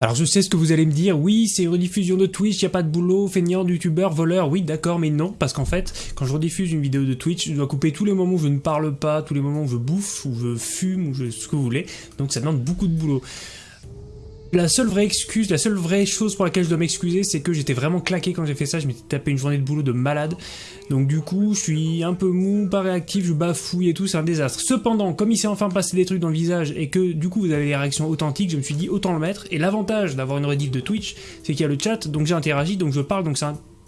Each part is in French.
Alors je sais ce que vous allez me dire, oui c'est une rediffusion de Twitch, y a pas de boulot, feignant, youtubeur, voleur, oui d'accord mais non, parce qu'en fait, quand je rediffuse une vidéo de Twitch, je dois couper tous les moments où je ne parle pas, tous les moments où je bouffe, où je fume, ou je, ce que vous voulez, donc ça demande beaucoup de boulot. La seule vraie excuse, la seule vraie chose pour laquelle je dois m'excuser, c'est que j'étais vraiment claqué quand j'ai fait ça, je m'étais tapé une journée de boulot de malade. Donc du coup, je suis un peu mou, pas réactif, je bafouille et tout, c'est un désastre. Cependant, comme il s'est enfin passé des trucs dans le visage et que du coup vous avez des réactions authentiques, je me suis dit autant le mettre. Et l'avantage d'avoir une rediff de Twitch, c'est qu'il y a le chat, donc j'ai interagi, donc je parle, donc c'est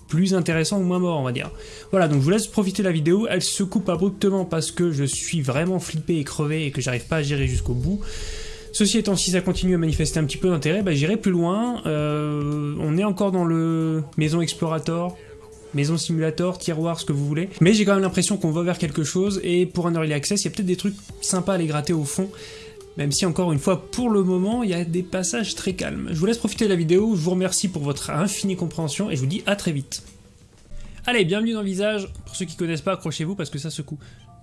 plus intéressant ou moins mort, on va dire. Voilà, donc je vous laisse profiter de la vidéo. Elle se coupe abruptement parce que je suis vraiment flippé et crevé et que j'arrive pas à gérer jusqu'au bout. Ceci étant, si ça continue à manifester un petit peu d'intérêt, bah, j'irai plus loin. Euh, on est encore dans le Maison Explorator, Maison Simulator, Tiroir, ce que vous voulez. Mais j'ai quand même l'impression qu'on va vers quelque chose, et pour un Early Access, il y a peut-être des trucs sympas à les gratter au fond. Même si, encore une fois, pour le moment, il y a des passages très calmes. Je vous laisse profiter de la vidéo, je vous remercie pour votre infinie compréhension, et je vous dis à très vite. Allez, bienvenue dans visage. Pour ceux qui connaissent pas, accrochez-vous parce que ça secoue.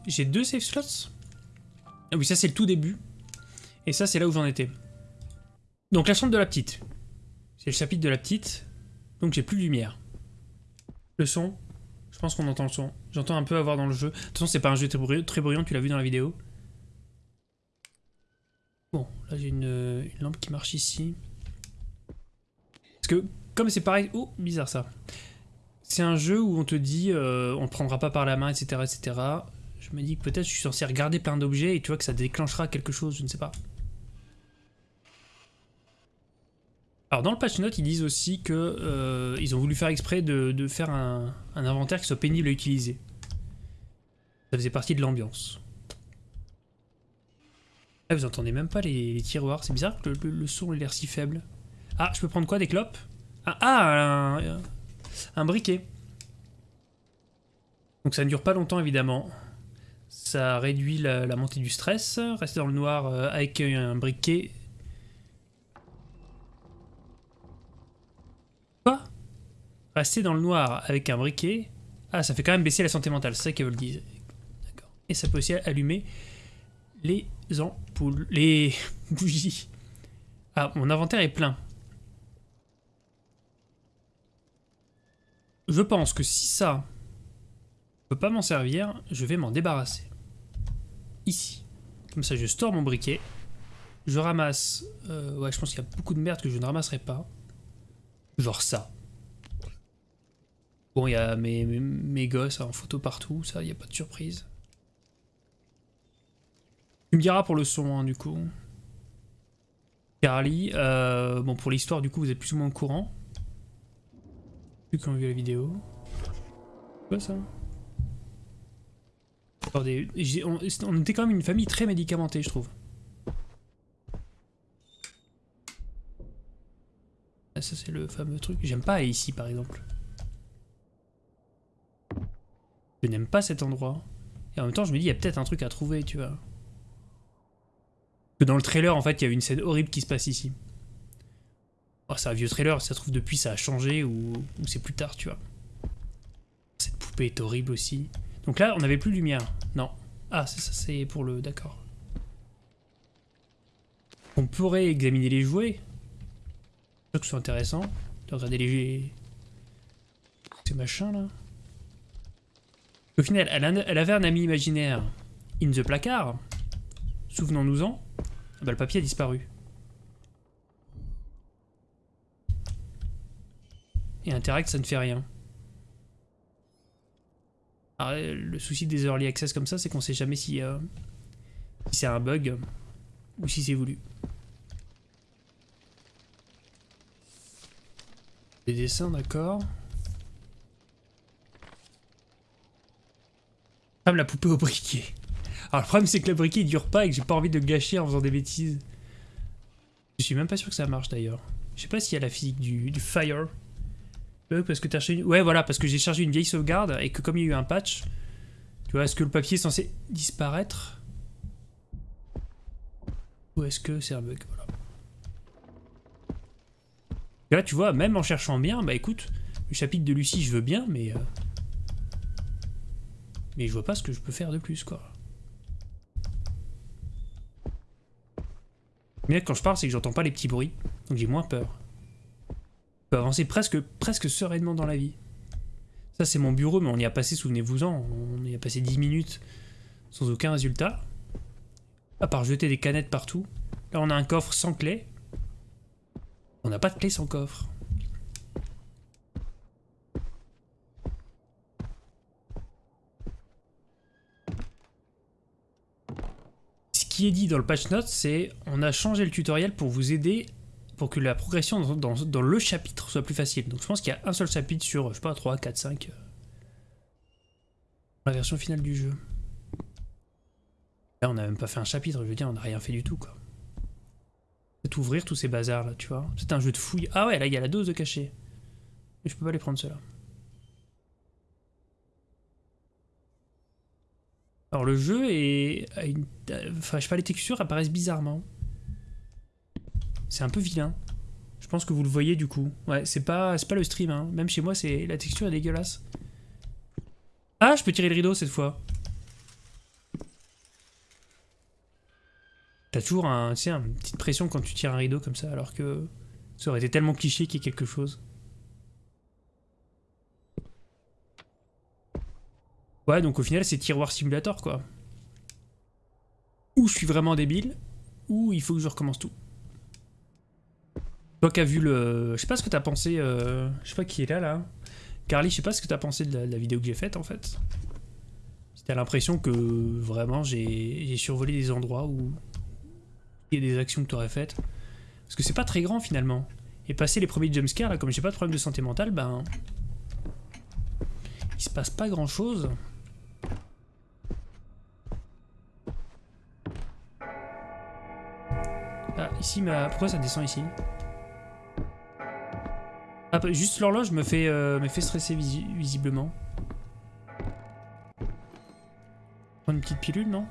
J'ai deux save slots? Ah oui, ça c'est le tout début. Et ça, c'est là où j'en étais. Donc la chambre de la petite. C'est le chapitre de la petite. Donc j'ai plus de lumière. Le son. Je pense qu'on entend le son. J'entends un peu avoir dans le jeu. De toute façon, c'est pas un jeu très bruyant, tu l'as vu dans la vidéo. Bon, là j'ai une, lampe qui marche ici. Parce que, comme c'est pareil... Oh, bizarre ça. C'est un jeu où on te dit, euh, on ne prendra pas par la main, etc., etc. Je me dis que peut-être je suis censé regarder plein d'objets et tu vois que ça déclenchera quelque chose, je ne sais pas. Alors dans le patch note, ils disent aussi que euh, ils ont voulu faire exprès de, faire un, inventaire qui soit pénible à utiliser. Ça faisait partie de l'ambiance. Ah, vous entendez même pas les, tiroirs, c'est bizarre que le, son ait l'air si faible. Ah, je peux prendre quoi Des clopes? Ah, ah un, briquet. Donc ça ne dure pas longtemps évidemment. Ça réduit la, la montée du stress. Rester dans le noir euh, avec un briquet, Rester dans le noir avec un briquet. Ah, ça fait quand même baisser la santé mentale, c'est ça qu'elle veut le dire. Et ça peut aussi allumer les ampoules, les bougies. Ah, mon inventaire est plein. Je pense que si ça ne peut pas m'en servir, je vais m'en débarrasser. Ici. Comme ça, je store mon briquet. Je ramasse... Euh, ouais, je pense qu'il y a beaucoup de merde que je ne ramasserai pas. Genre ça. Bon, il y a mes, mes, gosses en photo partout, ça, il n'y a pas de surprise. Tu me diras pour le son, hein, du coup. Carly, euh, bon, pour l'histoire, du coup, vous êtes plus ou moins au courant. Plus qu'on a vu la vidéo. Quoi ça? Attendez, on, on était quand même une famille très médicamentée, je trouve. Ah, ça, c'est le fameux truc. J'aime pas ici, par exemple. Je n'aime pas cet endroit. Et en même temps, je me dis, il y a peut-être un truc à trouver, tu vois. Que dans le trailer, en fait, il y a une scène horrible qui se passe ici. Oh, c'est un vieux trailer, ça se trouve depuis ça a changé ou, c'est plus tard, tu vois. Cette poupée est horrible aussi. Donc là, on n'avait plus de lumière. Non. Ah, ça, c'est pour le... D'accord. On pourrait examiner les jouets. Je que c'est intéressant de regarder les... Ces machins, là. Au final, elle, avait un ami imaginaire in the placard. Souvenons-nous-en. Ah bah, le papier a disparu. Et Interact, ça ne fait rien. le souci des early access comme ça, c'est qu'on sait jamais si, euh, si c'est un bug ou si c'est voulu. Des dessins, d'accord. La poupée au briquet. Alors le problème c'est que le briquet il dure pas et que j'ai pas envie de gâcher en faisant des bêtises. Je suis même pas sûr que ça marche d'ailleurs. Je sais pas s'il y a la physique du, fire. parce que. Ouais voilà, parce que j'ai chargé une vieille sauvegarde et que comme il y a eu un patch, tu vois, est-ce que le papier est censé disparaître? Ou est-ce que c'est un bug? Voilà. Là tu vois, même en cherchant bien, bah écoute, le chapitre de Lucie je veux bien, mais... Euh, mais je vois pas ce que je peux faire de plus, quoi. Mais quand je parle, c'est que j'entends pas les petits bruits. Donc j'ai moins peur. Je peux avancer presque, presque sereinement dans la vie. Ça, c'est mon bureau, mais on y a passé, souvenez-vous-en, on y a passé 10 minutes sans aucun résultat. À part jeter des canettes partout. Là, on a un coffre sans clé. On n'a pas de clé sans coffre. Qui est dit dans le patch notes, c'est on a changé le tutoriel pour vous aider pour que la progression dans, le chapitre soit plus facile. Donc je pense qu'il y a un seul chapitre sur, je sais pas, 3, 4, 5. La version finale du jeu. Là, on n'a même pas fait un chapitre, je veux dire, on n'a rien fait du tout, quoi. C'est ouvrir tous ces bazars, là, tu vois. C'est un jeu de fouille. Ah ouais, là, il y a la dose de cachet. Mais je peux pas les prendre, ceux-là. Alors, le jeu est... Enfin, je sais pas, les textures apparaissent bizarrement. C'est un peu vilain. Je pense que vous le voyez du coup. Ouais, c'est pas, pas le stream, hein. Même chez moi, c'est la texture est dégueulasse. Ah, je peux tirer le rideau cette fois. T'as toujours un, tu une petite pression quand tu tires un rideau comme ça, alors que ça aurait été tellement cliché qu'il y ait quelque chose. Ouais, donc au final, c'est tiroir simulator, quoi. Ou je suis vraiment débile, ou il faut que je recommence tout. Toi qui as vu le... Je sais pas ce que t'as pensé... Euh... Je sais pas qui est là, là. Carly, je sais pas ce que t'as pensé de la, vidéo que j'ai faite, en fait. Si t'as l'impression que, vraiment, j'ai survolé des endroits où... Il y a des actions que t'aurais faites. Parce que c'est pas très grand, finalement. Et passer les premiers jumpscares, là, comme j'ai pas de problème de santé mentale, ben... Il se passe pas grand-chose. Ici, ma... Pourquoi ça descend ici ah, bah, juste l'horloge me fait, euh, me fait stresser visiblement. Prendre une petite pilule, non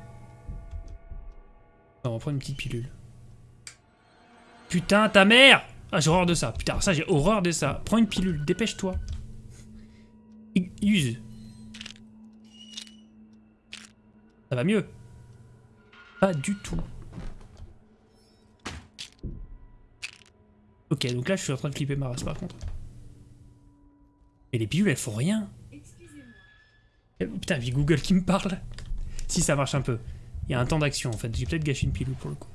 On va prendre une petite pilule. Putain, ta mère Ah, j'ai horreur de ça. Putain, ça, j'ai horreur de ça. Prends une pilule, dépêche-toi. Use. Ça va mieux. Pas du tout. Ok, donc là, je suis en train de flipper ma race, par contre. Et les pilules, elles font rien. Putain, vie Google qui me parle. Si, ça marche un peu. Il y a un temps d'action, en fait. J'ai peut-être gâché une pilule, pour le coup.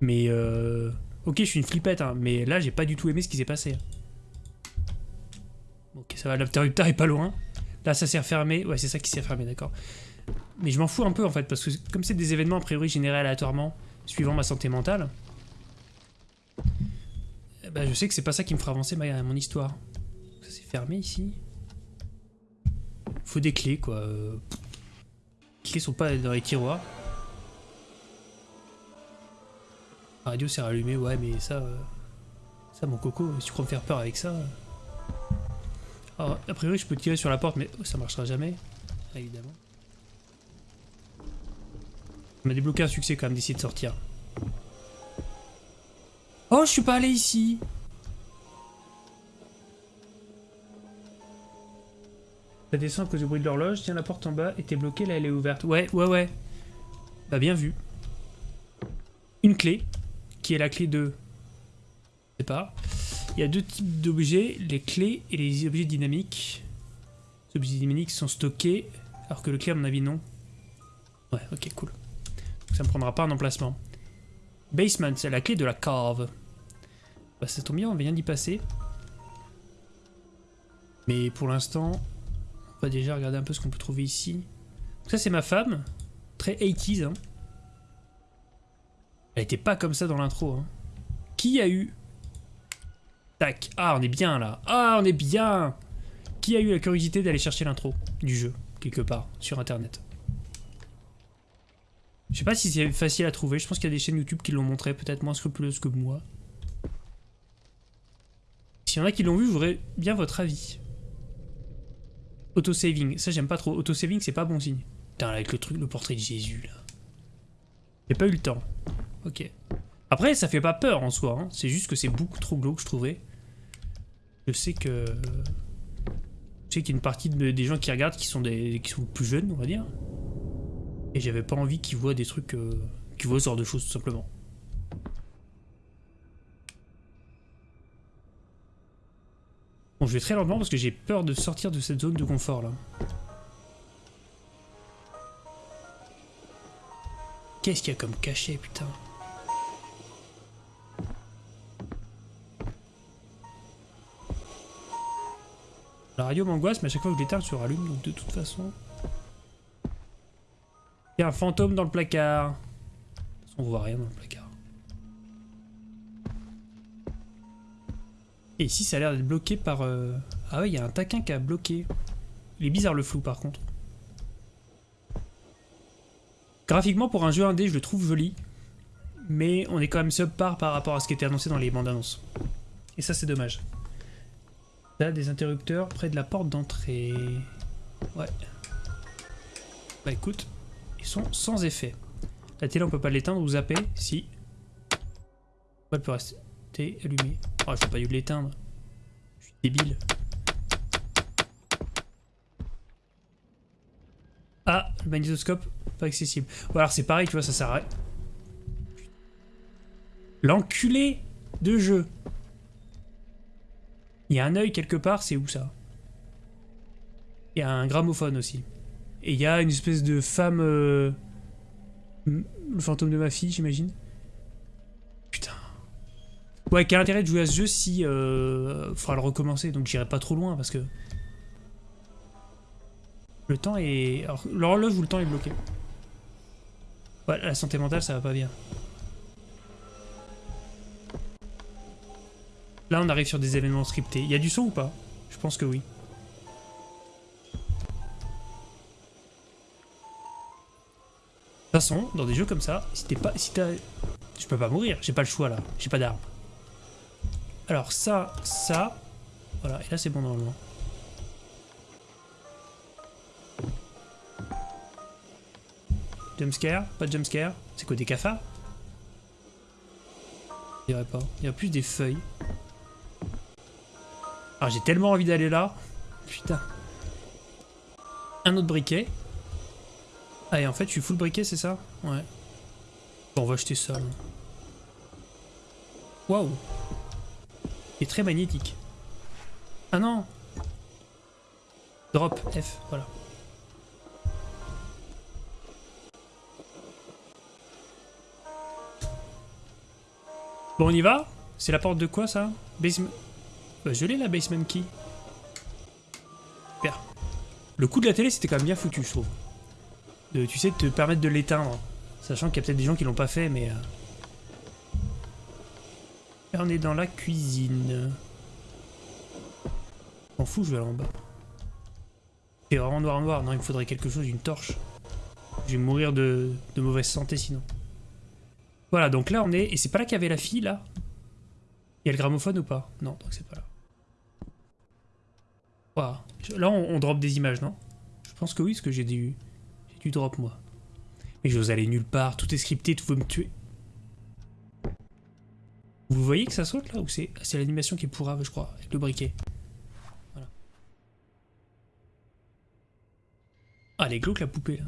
Mais, euh... Ok, je suis une flippette, hein, mais là, j'ai pas du tout aimé ce qui s'est passé. Ok, ça va, l'interrupteur est pas loin. Là, ça s'est refermé. Ouais, c'est ça qui s'est refermé, d'accord. Mais je m'en fous un peu, en fait, parce que comme c'est des événements, a priori, générés aléatoirement, suivant ma santé mentale, bah, je sais que c'est pas ça qui me fera avancer ma, mon histoire. Ça s'est fermé ici. Faut des clés, quoi. Les clés sont pas dans les tiroirs. La radio s'est rallumée, ouais, mais ça... Euh, ça, mon coco, si tu crois me faire peur avec ça... Alors, a priori, je peux tirer sur la porte, mais ça marchera jamais. Évidemment. On a débloqué un succès quand même d'essayer de sortir. Oh, je suis pas allé ici. Ça descend à cause du bruit de l'horloge. Tiens, la porte en bas était bloquée, là elle est ouverte. Ouais, ouais, ouais. Bah bien vu. Une clé, qui est la clé de... Je sais pas. Il y a deux types d'objets, les clés et les objets dynamiques. Les objets dynamiques sont stockés, alors que le clé, à mon avis, non. Ouais, ok, cool. Ça me prendra pas un emplacement. Basement, c'est la clé de la cave. Bah ça tombe bien, on vient d'y passer. Mais pour l'instant, on va déjà regarder un peu ce qu'on peut trouver ici. ça c'est ma femme, très 80s. Hein. Elle était pas comme ça dans l'intro. Hein. Qui a eu... Tac, ah on est bien là. Ah on est bien Qui a eu la curiosité d'aller chercher l'intro du jeu, quelque part, sur internet? Je sais pas si c'est facile à trouver, je pense qu'il y a des chaînes YouTube qui l'ont montré, peut-être moins scrupuleuses que moi. S'il y en a qui l'ont vu, je voudrais bien votre avis. Autosaving, ça j'aime pas trop. Autosaving, c'est pas bon signe. Putain, avec le truc, le portrait de Jésus, là. J'ai pas eu le temps. Ok. Après, ça fait pas peur en soi, hein. c'est juste que c'est beaucoup trop glauque, je trouvais. Je sais que... Je sais qu'il y a une partie des gens qui regardent qui sont, des, qui sont plus jeunes, on va dire. Et j'avais pas envie qu'ils voient des trucs, euh, qu'ils voient ce genre de choses tout simplement. Bon, je vais très lentement parce que j'ai peur de sortir de cette zone de confort là. Qu'est-ce qu'il y a comme cachet, putain? La radio m'angoisse, mais à chaque fois que je l'éteins, elle se rallume, donc de toute façon... Un fantôme dans le placard. On voit rien dans le placard. Et ici, ça a l'air d'être bloqué par... Euh, ah ouais, il y a un taquin qui a bloqué. Il est bizarre le flou, par contre. Graphiquement, pour un jeu indé, je le trouve joli. Mais on est quand même subpar par rapport à ce qui était annoncé dans les bandes annonces. Et ça, c'est dommage. Là, des interrupteurs près de la porte d'entrée. Ouais. Bah écoute, ils sont sans effet. La télé, on peut pas l'éteindre ou zapper Si. Elle peut rester allumée. Oh, je peux pas eu l'éteindre. Je suis débile. Ah, le magnétoscope, pas accessible. Bon, alors c'est pareil, tu vois, ça sert à. L'enculé de jeu. Il y a un œil quelque part, c'est où ça? Il y a un gramophone aussi. Et il y a une espèce de femme... Euh, le fantôme de ma fille, j'imagine. Putain. Ouais, quel intérêt de jouer à ce jeu si... Euh, faudra le recommencer, donc j'irai pas trop loin, parce que... Le temps est... Alors, l'horloge ou le temps est bloqué. Ouais, la santé mentale, ça va pas bien. Là, on arrive sur des événements scriptés. Il y a du son ou pas? Je pense que oui. Dans des jeux comme ça, si t'es pas... Si t'as... Je peux pas mourir, j'ai pas le choix là, j'ai pas d'arme. Alors ça, ça... Voilà, et là c'est bon normalement. Jumpscare Pas de jumpscare C'est quoi des cafards Je dirais pas. Il y a plus des feuilles. Alors j'ai tellement envie d'aller là. Putain. Un autre briquet. Ah, et en fait, je suis full briquet, c'est ça Ouais. Bon, on va acheter ça. Waouh Il est très magnétique. Ah non Drop F, voilà. Bon, on y va? C'est la porte de quoi, ça? Basement... Bah, je l'ai, la basement key. Super. Le coup de la télé, c'était quand même bien foutu, je trouve tu sais, te permettre de l'éteindre. Sachant qu'il y a peut-être des gens qui l'ont pas fait, mais... Euh... on est dans la cuisine. M'en fous, je vais aller en bas. C'est vraiment noir noir. Non, il me faudrait quelque chose, une torche. Je vais mourir de, de mauvaise santé sinon. Voilà, donc là on est... Et c'est pas là qu'il y avait la fille, là? Il y a le gramophone ou pas? Non, donc c'est pas là. Voilà. Là on, on drop des images, non? Je pense que oui, parce que j'ai des drop, moi. Mais j'ose aller nulle part, tout est scripté, tout veut me tuer. Vous voyez que ça saute là Ou c'est l'animation qui est pourrave, je crois, avec le briquet Voilà. Ah, elle la poupée.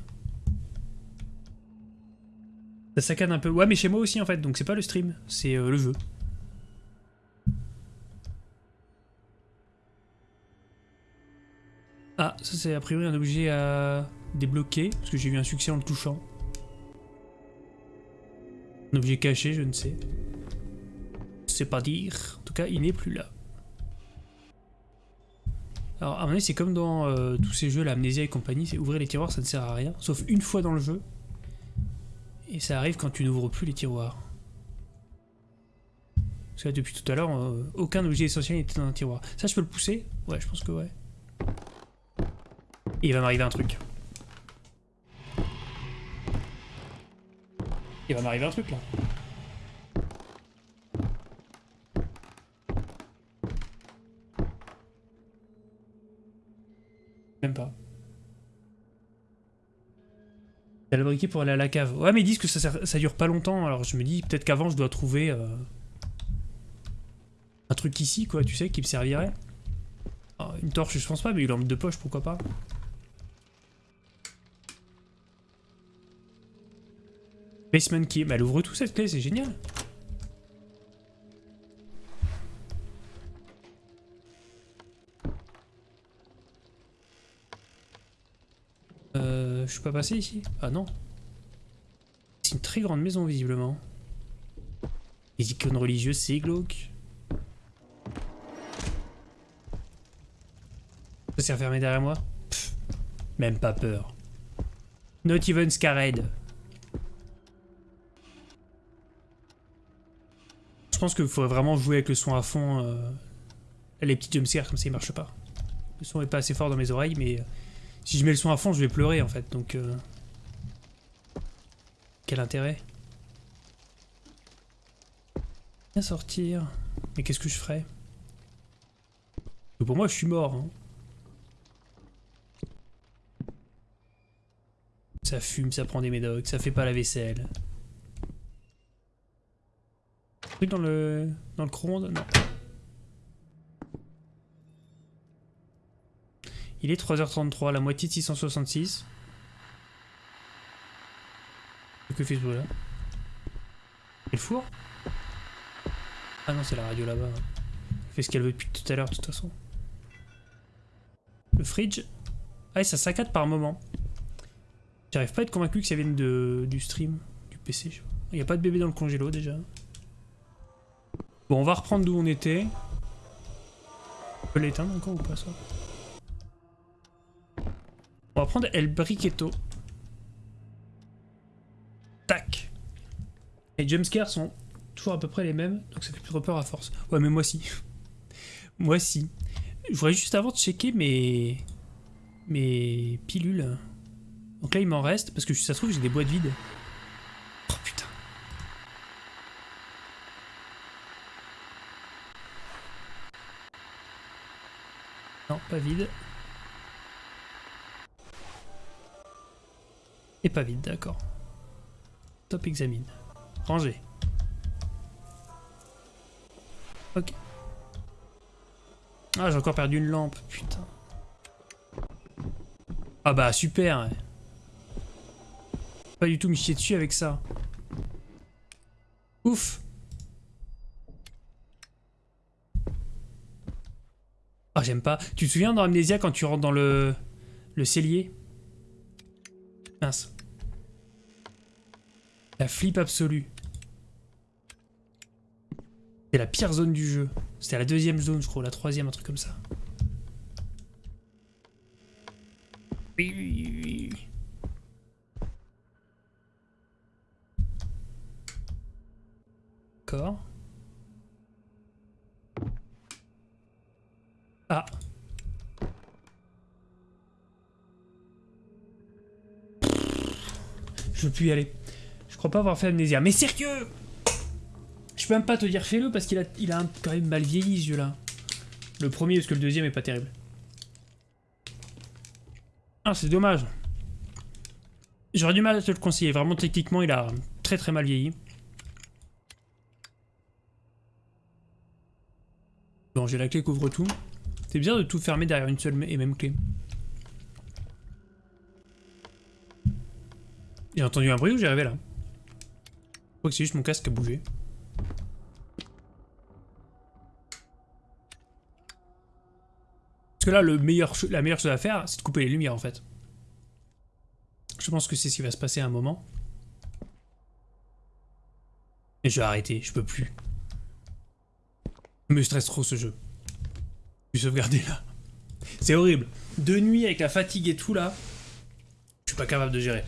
Ça saccade un peu. Ouais, mais chez moi aussi en fait, donc c'est pas le stream, c'est euh, le jeu. Ah, ça c'est a priori un objet à débloquer, parce que j'ai eu un succès en le touchant. Un objet caché, je ne sais. Je sais pas dire. En tout cas, il n'est plus là. Alors, à mon avis, c'est comme dans euh, tous ces jeux, l'amnésia et compagnie, c'est ouvrir les tiroirs, ça ne sert à rien, sauf une fois dans le jeu. Et ça arrive quand tu n'ouvres plus les tiroirs. Parce que là, depuis tout à l'heure, euh, aucun objet essentiel n'était dans un tiroir. Ça, je peux le pousser? Ouais, je pense que ouais il va m'arriver un truc. Il va m'arriver un truc là. Même pas. A le briquet pour aller à la cave. Ouais mais ils disent que ça, dure pas longtemps, alors je me dis peut-être qu'avant je dois trouver euh, un truc ici quoi, tu sais, qui me servirait. Ah, une torche je pense pas, mais une lampe de poche pourquoi pas. Basement key, bah elle ouvre tout cette clé, c'est génial. Euh, je suis pas passé ici? Ah non. C'est une très grande maison visiblement. Les icônes religieuses, c'est glauque. Ça s'est refermé derrière moi? Même pas peur. Not even scared. Pense qu'il faudrait vraiment jouer avec le son à fond. euh, les petits jumpscares comme ça, ils marchent pas. Le son est pas assez fort dans mes oreilles, mais euh, si je mets le son à fond, je vais pleurer en fait. Donc, euh, quel intérêt? Bien sortir. Mais qu'est-ce que je ferais? Pour moi, je suis mort. hein. Ça fume, ça prend des médocs, ça fait pas la vaisselle. Dans le dans le Non. Il est 3h33, la moitié de 666. Que fait ce là C'est le four? Ah non, c'est la radio là-bas. Elle fait ce qu'elle veut depuis tout à l'heure, de toute façon. Le fridge? Ah, et ça saccade par moment. J'arrive pas à être convaincu que ça vienne de, du stream, du PC. Il n'y a pas de bébé dans le congélo déjà. Bon, on va reprendre d'où on était. On peut l'éteindre encore ou pas ça? On va prendre El Briquetto. Tac. Les jumpscares sont toujours à peu près les mêmes, donc ça fait plus peur à force. Ouais, mais moi si. moi si. Je voudrais juste avant de checker mes... mes pilules. Donc là, il m'en reste, parce que ça se trouve, j'ai des boîtes vides. Oh putain. Non, pas vide. Et pas vide, d'accord. Top examine. Ranger. Ok. Ah, j'ai encore perdu une lampe, putain. Ah bah super. Pas du tout me chier dessus avec ça. Ouf. J'aime pas. Tu te souviens dans Amnesia quand tu rentres dans le le cellier? Mince. La flip absolue. C'est la pire zone du jeu. C'était la deuxième zone, je crois, la troisième, un truc comme ça. Oui, oui, oui. D'accord. Ah. Je plus y aller. Je crois pas avoir fait amnésia. Mais sérieux Je peux même pas te dire fais-le parce qu'il a, il a quand même mal vieilli ce jeu-là. Le premier parce que le deuxième est pas terrible. Ah, c'est dommage. J'aurais du mal à te le conseiller. Vraiment, techniquement, il a très très mal vieilli. Bon, j'ai la clé couvre tout. C'est bizarre de tout fermer derrière une seule et même clé. J'ai entendu un bruit ou j'ai rêvé là Je crois que c'est juste mon casque qui a bougé. Parce que là, la meilleure chose à faire, c'est de couper les lumières en fait. Je pense que c'est ce qui va se passer à un moment. Et je vais arrêter, je peux plus. Il me stresse trop ce jeu. Je suis sauvegardé là. C'est horrible. De nuit avec la fatigue et tout là, je suis pas capable de gérer.